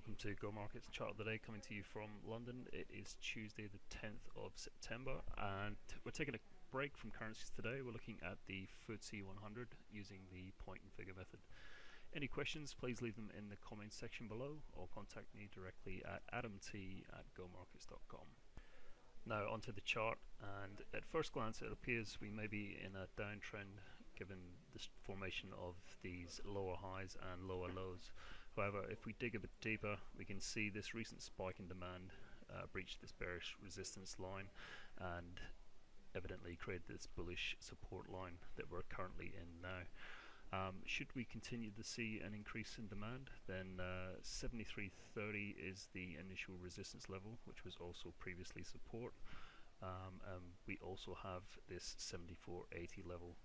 welcome to Go Markets Chart of the Day coming to you from London. It is Tuesday the 10th of September and we're taking a break from currencies today. We're looking at the FTSE 100 using the point and figure method. Any questions, please leave them in the comments section below or contact me directly at adamt at gomarkets.com. Now onto the chart and at first glance it appears we may be in a downtrend given the formation of these lower highs and lower lows. However if we dig a bit deeper we can see this recent spike in demand uh, breached this bearish resistance line and evidently created this bullish support line that we're currently in now. Um, should we continue to see an increase in demand, then uh, 73.30 is the initial resistance level, which was also previously support. Um, we also have this 74.80 level.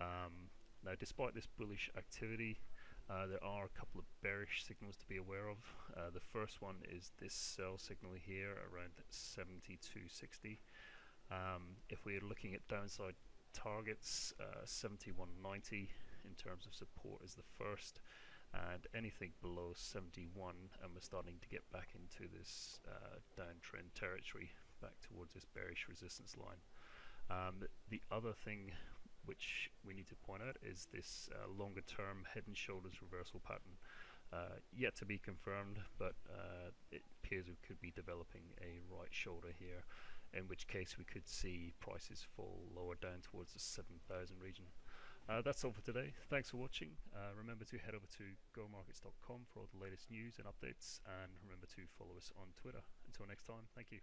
Um, now, despite this bullish activity, uh, there are a couple of bearish signals to be aware of. Uh, the first one is this sell signal here around 72.60. Um, if we're looking at downside targets, uh, 7190 in terms of support is the first, and anything below 71, and we're starting to get back into this uh, downtrend territory, back towards this bearish resistance line. Um, the other thing which we need to point out is this uh, longer term head and shoulders reversal pattern. Uh, yet to be confirmed, but uh, it appears we could be developing a right shoulder here, in which case we could see prices fall lower down towards the 7,000 region. Uh, that's all for today. Thanks for watching. Uh, remember to head over to gomarkets.com for all the latest news and updates, and remember to follow us on Twitter. Until next time, thank you.